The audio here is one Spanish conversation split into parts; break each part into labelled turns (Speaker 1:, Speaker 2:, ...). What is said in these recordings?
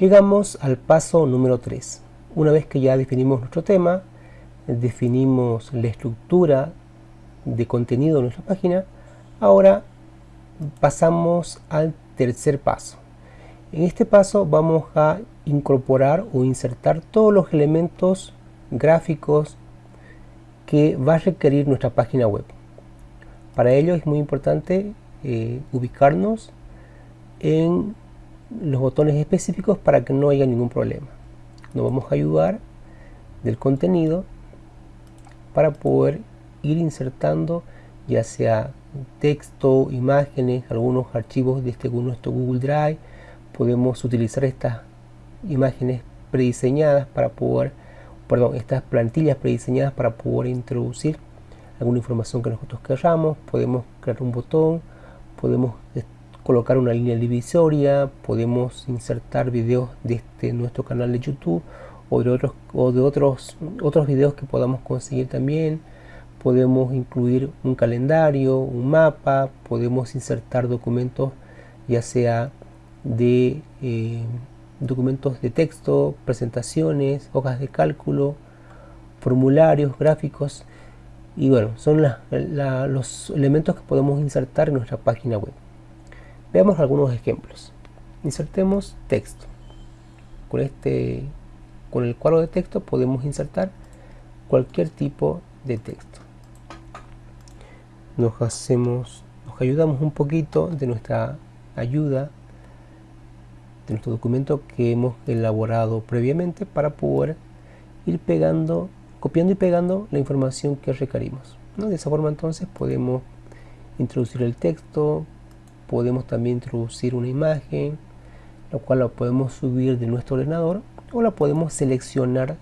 Speaker 1: Llegamos al paso número 3. Una vez que ya definimos nuestro tema, definimos la estructura de contenido de nuestra página, ahora pasamos al tercer paso. En este paso vamos a incorporar o insertar todos los elementos gráficos que va a requerir nuestra página web. Para ello es muy importante eh, ubicarnos en los botones específicos para que no haya ningún problema. Nos vamos a ayudar del contenido para poder ir insertando ya sea texto, imágenes, algunos archivos de este nuestro Google Drive. Podemos utilizar estas imágenes prediseñadas para poder, perdón, estas plantillas prediseñadas para poder introducir alguna información que nosotros queramos. Podemos crear un botón, podemos colocar una línea divisoria, podemos insertar videos de este, nuestro canal de YouTube o de otros o de otros otros videos que podamos conseguir también. Podemos incluir un calendario un mapa podemos insertar documentos ya sea de eh, documentos de texto presentaciones hojas de cálculo formularios gráficos. Y bueno son los elementos que podemos insertar en nuestra página web veamos algunos ejemplos insertemos texto con este con el cuadro de texto podemos insertar cualquier tipo de texto. Nos hacemos, nos ayudamos un poquito de nuestra ayuda, de nuestro documento que hemos elaborado previamente para poder ir pegando, copiando y pegando la información que requerimos. De esa forma entonces podemos introducir el texto, podemos también introducir una imagen, la cual la podemos subir de nuestro ordenador o la podemos seleccionar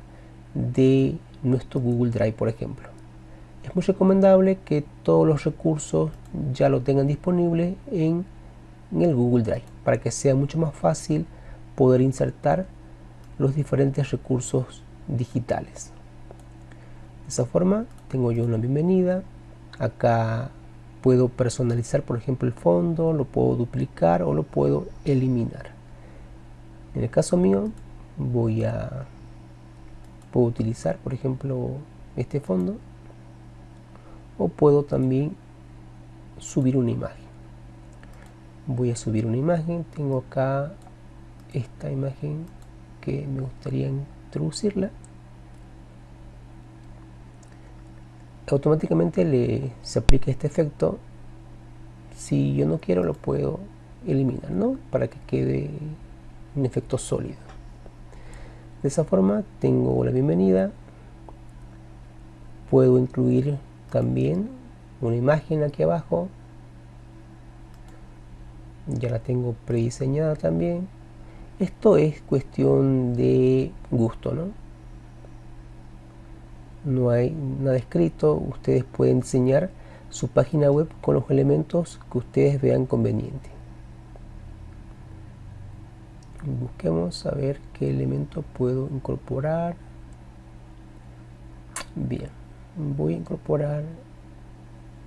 Speaker 1: de nuestro Google Drive por ejemplo. Es muy recomendable que todos los recursos ya lo tengan disponible en, el Google Drive para que sea mucho más fácil poder insertar los diferentes recursos digitales. De esa forma tengo yo una bienvenida. Acá puedo personalizar por ejemplo el fondo lo puedo duplicar o lo puedo eliminar. En el caso mío voy a puedo utilizar por ejemplo este fondo o puedo también subir una imagen. Voy a subir una imagen tengo acá esta imagen que me gustaría introducirla automáticamente le se aplica este efecto. Si yo no quiero lo puedo eliminar ¿no? para que quede un efecto sólido. De esa forma tengo la bienvenida. Puedo incluir también una imagen aquí abajo. Ya la tengo prediseñada también. Esto es cuestión de gusto no no hay nada escrito ustedes pueden diseñar su página web con los elementos que ustedes vean conveniente. Busquemos a ver qué elemento puedo incorporar. Bien voy a incorporar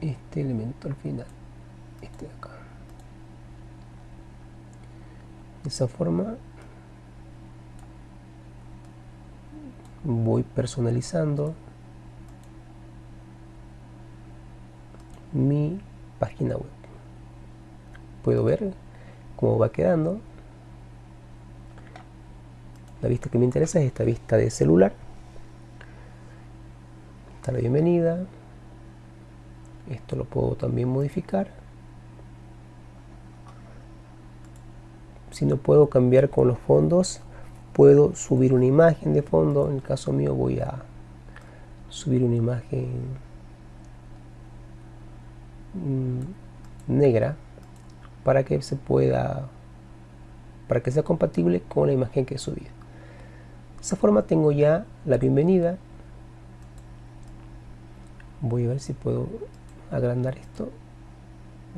Speaker 1: este elemento al final este de acá. De esa forma voy personalizando mi página web puedo ver cómo va quedando la vista que me interesa es esta vista de celular. Está la bienvenida. Esto lo puedo también modificar. Si no puedo cambiar con los fondos, puedo subir una imagen de fondo. En el caso mío voy a subir una imagen negra para que se pueda para que sea compatible con la imagen que subido de esa forma tengo ya la bienvenida. Voy a ver si puedo agrandar esto.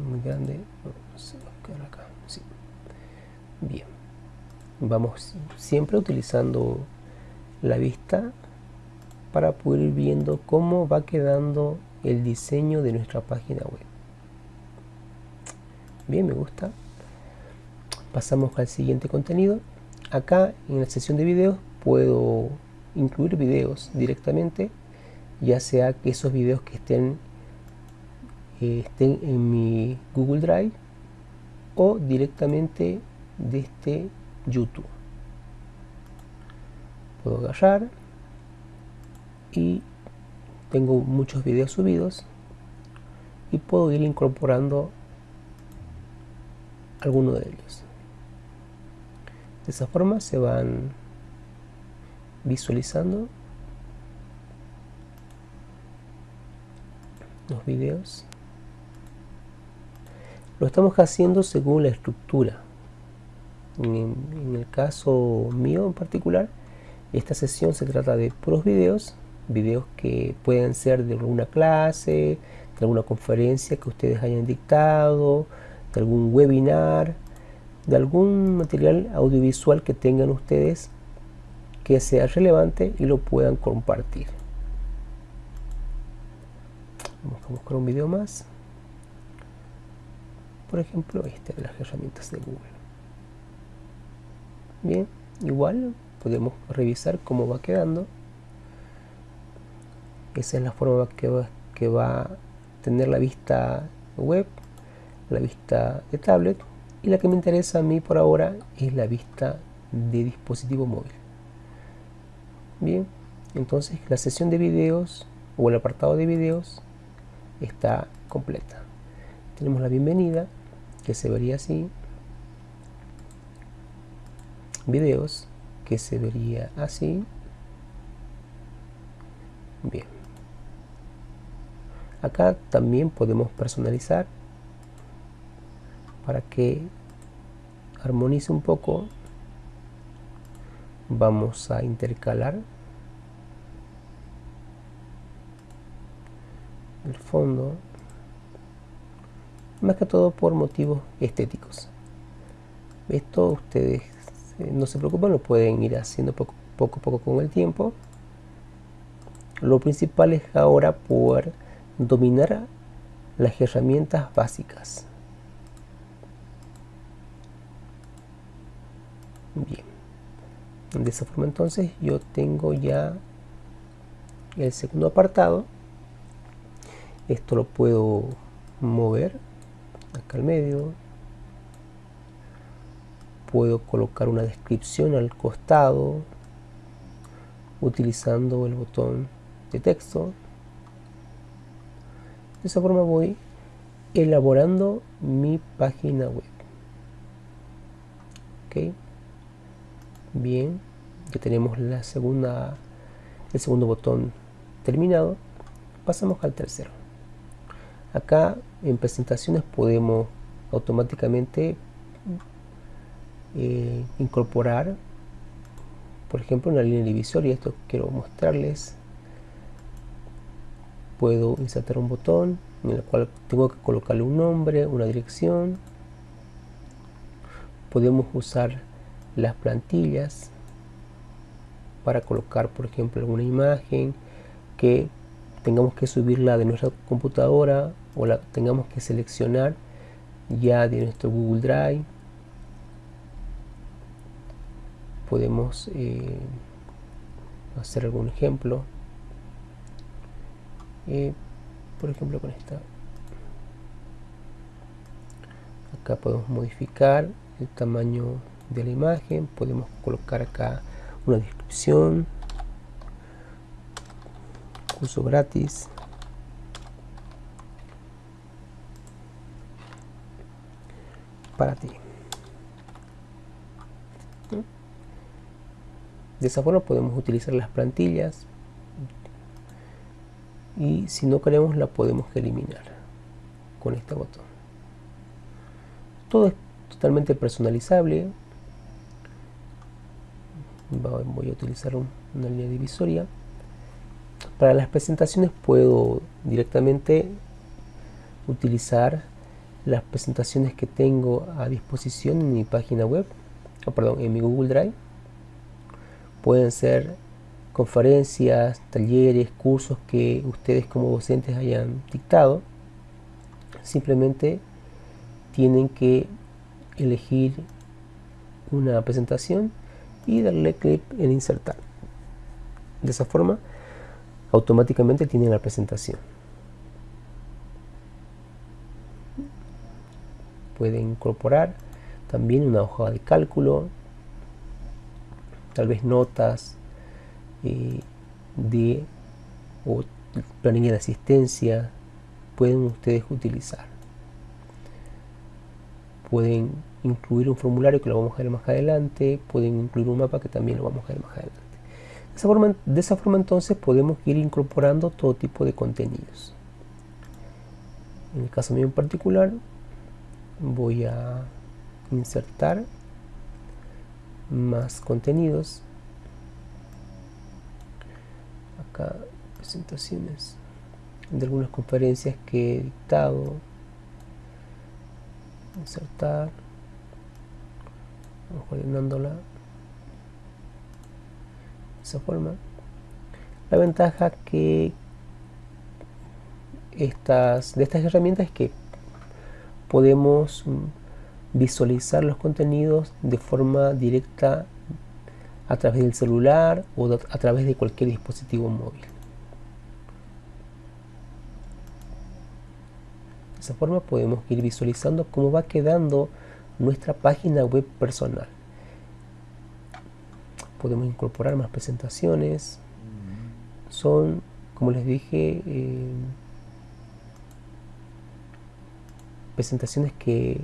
Speaker 1: Muy grande. Bien. Vamos siempre utilizando la vista para poder ir viendo cómo va quedando el diseño de nuestra página web. Bien, me gusta. Pasamos al siguiente contenido acá en la sesión de videos puedo incluir videos directamente ya sea que esos videos que estén eh, estén en mi Google Drive o directamente desde este YouTube puedo agarrar y tengo muchos videos subidos y puedo ir incorporando alguno de ellos. De esa forma se van visualizando los videos. Lo estamos haciendo según la estructura. En, el caso mío en particular esta sesión se trata de puros videos videos que pueden ser de alguna clase de alguna conferencia que ustedes hayan dictado de algún webinar de algún material audiovisual que tengan ustedes que sea relevante y lo puedan compartir. Vamos a buscar un video más. Por ejemplo, este de las herramientas de Google. Bien, igual podemos revisar cómo va quedando. Esa es la forma que va, que va a tener la vista web, la vista de tablet y la que me interesa a mí por ahora es la vista de dispositivo móvil. Bien entonces la sesión de videos o el apartado de videos está completa. Tenemos la bienvenida que se vería así. Videos que se vería así. Bien acá también podemos personalizar para que armonice un poco. Vamos a intercalar. El fondo. Más que todo por motivos estéticos. Esto ustedes eh, no se preocupen lo pueden ir haciendo poco, poco a poco con el tiempo. Lo principal es ahora poder dominar las herramientas básicas. Bien. De esa forma entonces yo tengo ya el segundo apartado. Esto lo puedo mover acá al medio. Puedo colocar una descripción al costado utilizando el botón de texto de esa forma voy elaborando mi página web. Bien. Ya tenemos la segunda el segundo botón terminado. Pasamos al tercero. Acá en presentaciones podemos automáticamente eh, incorporar por ejemplo una línea divisoria. Esto quiero mostrarles puedo insertar un botón en el cual tengo que colocarle un nombre una dirección. Podemos usar las plantillas para colocar por ejemplo alguna imagen que tengamos que subirla de nuestra computadora o la tengamos que seleccionar ya de nuestro Google Drive. Podemos eh, hacer algún ejemplo eh, por ejemplo con esta. Acá podemos modificar el tamaño de la imagen. Podemos colocar acá una descripción. Curso gratis. Para ti. De esa forma podemos utilizar las plantillas y si no queremos la podemos eliminar con este botón. Todo es totalmente personalizable. Voy a utilizar una línea divisoria. Para las presentaciones puedo directamente utilizar las presentaciones que tengo a disposición en mi página web o perdón en mi Google Drive. Pueden ser conferencias, talleres, cursos que ustedes como docentes hayan dictado simplemente tienen que elegir una presentación y darle clic en insertar. De esa forma, automáticamente tienen la presentación. Pueden incorporar también una hoja de cálculo, tal vez notas de o planilla de asistencia, pueden ustedes utilizar. Pueden incluir un formulario que lo vamos a ver más adelante, pueden incluir un mapa que también lo vamos a ver más adelante. De esa forma entonces podemos ir incorporando todo tipo de contenidos. En el caso mío en particular, voy a insertar más contenidos. Acá presentaciones de algunas conferencias que he dictado. Insertar. Vamos ordenándola de esa forma. La ventaja que estas, de estas herramientas es que podemos visualizar los contenidos de forma directa a través del celular o a través de cualquier dispositivo móvil. De esa forma podemos ir visualizando cómo va quedando nuestra página web personal. Podemos incorporar más presentaciones. Son, como les dije, eh, presentaciones que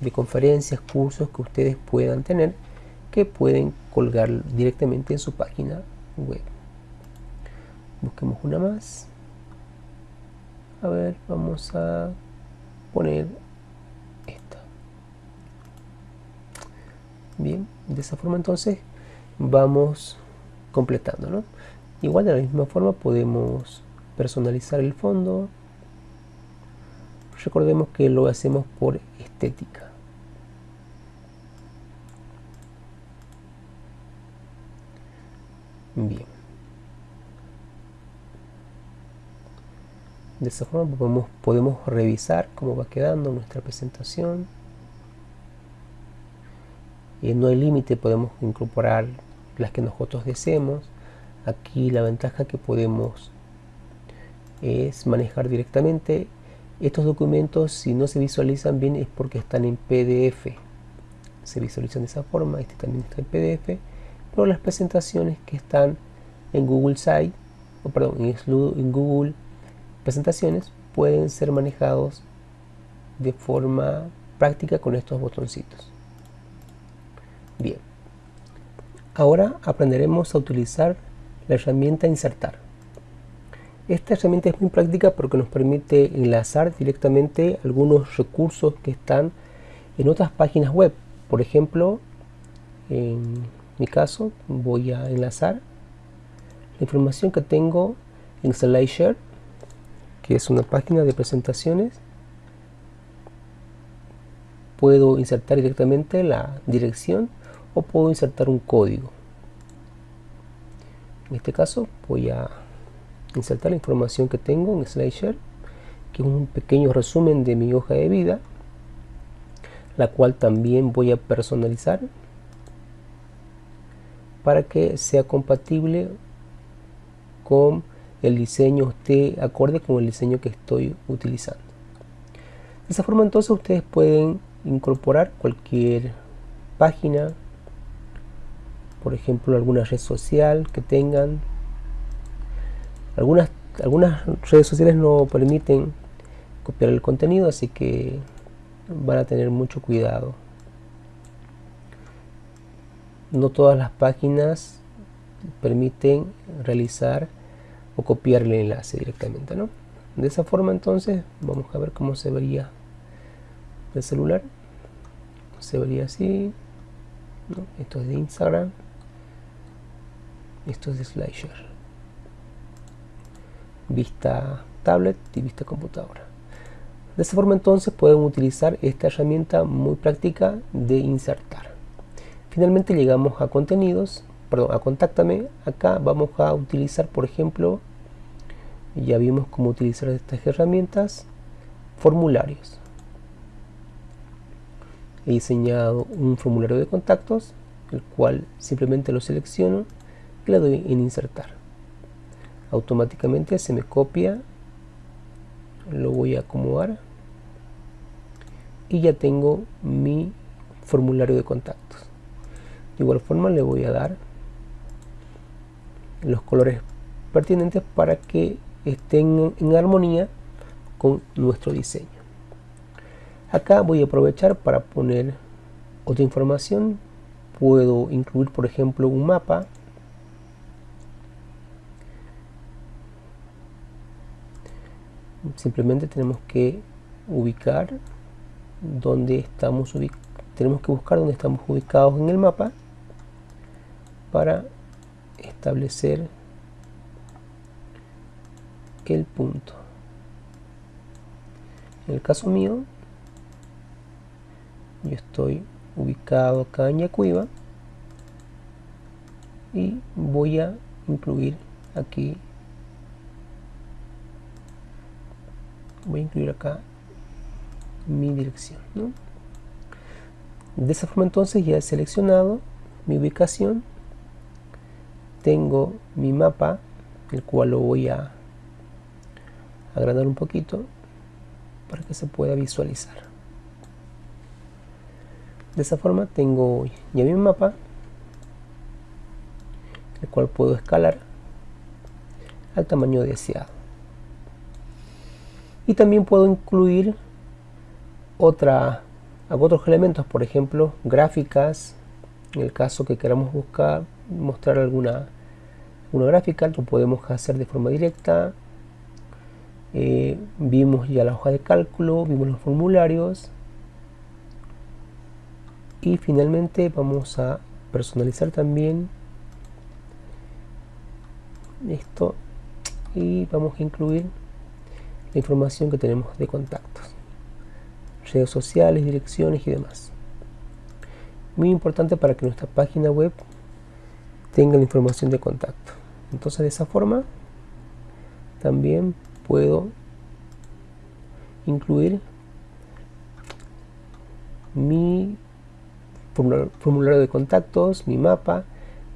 Speaker 1: de conferencias, cursos que ustedes puedan tener que pueden colgar directamente en su página web. Busquemos una más. A ver, vamos a poner esta. Bien, de esa forma entonces vamos completando, ¿no? Igual de la misma forma podemos personalizar el fondo. Recordemos que lo hacemos por estética. Bien. De esa forma podemos, revisar cómo va quedando nuestra presentación. Y no hay límite, podemos incorporar las que nosotros deseemos. Aquí la ventaja que podemos es manejar directamente estos documentos si no se visualizan bien es porque están en PDF se visualizan de esa forma, este también está en PDF pero las presentaciones que están en Google Site, o perdón, en Google Presentaciones pueden ser manejados de forma práctica con estos botoncitos. Bien, ahora aprenderemos a utilizar la herramienta insertar. Esta herramienta es muy práctica porque nos permite enlazar directamente algunos recursos que están en otras páginas web. Por ejemplo, en mi caso voy a enlazar. La información que tengo en SlideShare que es una página de presentaciones puedo insertar directamente la dirección o puedo insertar un código. En este caso voy a insertar la información que tengo en SlideShare que es un pequeño resumen de mi hoja de vida la cual también voy a personalizar para que sea compatible con el diseño esté acorde con el diseño que estoy utilizando. De esa forma entonces ustedes pueden incorporar cualquier página por ejemplo alguna red social que tengan. Algunas algunas redes sociales no permiten copiar el contenido así que van a tener mucho cuidado no todas las páginas permiten realizar o copiar el enlace directamente ¿no? de esa forma entonces vamos a ver cómo se vería el celular. Se vería así esto es de Instagram. Esto es de SlideShare vista tablet y vista computadora. De esa forma entonces pueden utilizar esta herramienta muy práctica de insertar Finalmente llegamos a contenidos, perdón, a contáctame. Acá vamos a utilizar, por ejemplo, ya vimos cómo utilizar estas herramientas, formularios. He diseñado un formulario de contactos el cual simplemente lo selecciono y le doy en insertar automáticamente se me copia lo voy a acomodar y ya tengo mi formulario de contactos de igual forma le voy a dar los colores pertinentes para que estén en armonía con nuestro diseño. Acá voy a aprovechar para poner otra información. Puedo incluir por ejemplo un mapa. Simplemente tenemos que ubicar donde estamos tenemos que buscar donde estamos ubicados en el mapa para establecer el punto. En el caso mío yo estoy ubicado acá en Yacuiba y voy a incluir aquí voy a incluir acá mi dirección de esa forma entonces ya he seleccionado mi ubicación tengo mi mapa el cual lo voy a agrandar un poquito para que se pueda visualizar. De esa forma tengo ya mi mapa el cual puedo escalar al tamaño deseado. Y también puedo incluir otra, otros elementos, por ejemplo, gráficas, en el caso que queramos buscar, mostrar alguna una gráfica, lo podemos hacer de forma directa. Eh, vimos ya la hoja de cálculo, vimos los formularios y finalmente vamos a personalizar también esto y vamos a incluir la información que tenemos de contactos, redes sociales, direcciones y demás. Muy importante para que nuestra página web tenga la información de contacto. Entonces de esa forma también puedo incluir mi formulario de contactos, mi mapa,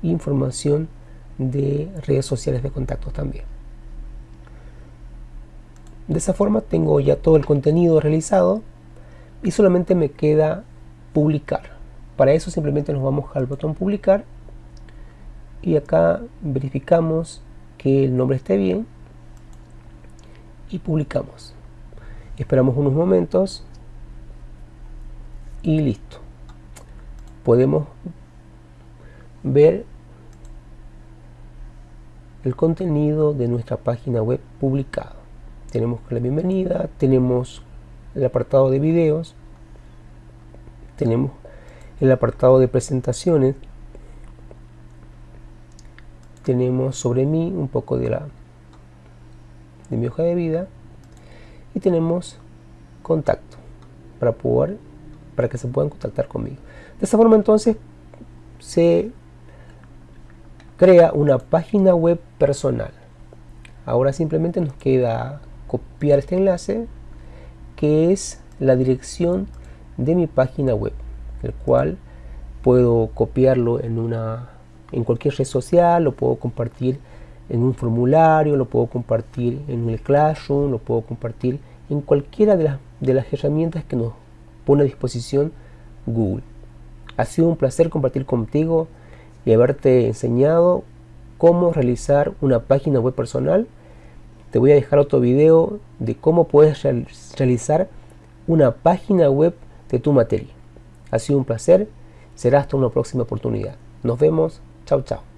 Speaker 1: información de redes sociales de contactos también. De esa forma tengo ya todo el contenido realizado y solamente me queda publicar. Para eso simplemente nos vamos al botón publicar y acá verificamos que el nombre esté bien y publicamos. Esperamos unos momentos y listo. Podemos ver el contenido de nuestra página web publicado tenemos la bienvenida, tenemos el apartado de videos, tenemos el apartado de presentaciones, tenemos sobre mí un poco de la de mi hoja de vida y tenemos contacto para poder para que se puedan contactar conmigo. De esta forma entonces se crea una página web personal. Ahora simplemente nos queda copiar este enlace que es la dirección de mi página web el cual puedo copiarlo en una en cualquier red social lo puedo compartir en un formulario lo puedo compartir en el Classroom lo puedo compartir en cualquiera de las, de las herramientas que nos pone a disposición Google ha sido un placer compartir contigo y haberte enseñado cómo realizar una página web personal te voy a dejar otro video de cómo puedes realizar una página web de tu materia. Ha sido un placer, será hasta una próxima oportunidad. Nos vemos, chao chao.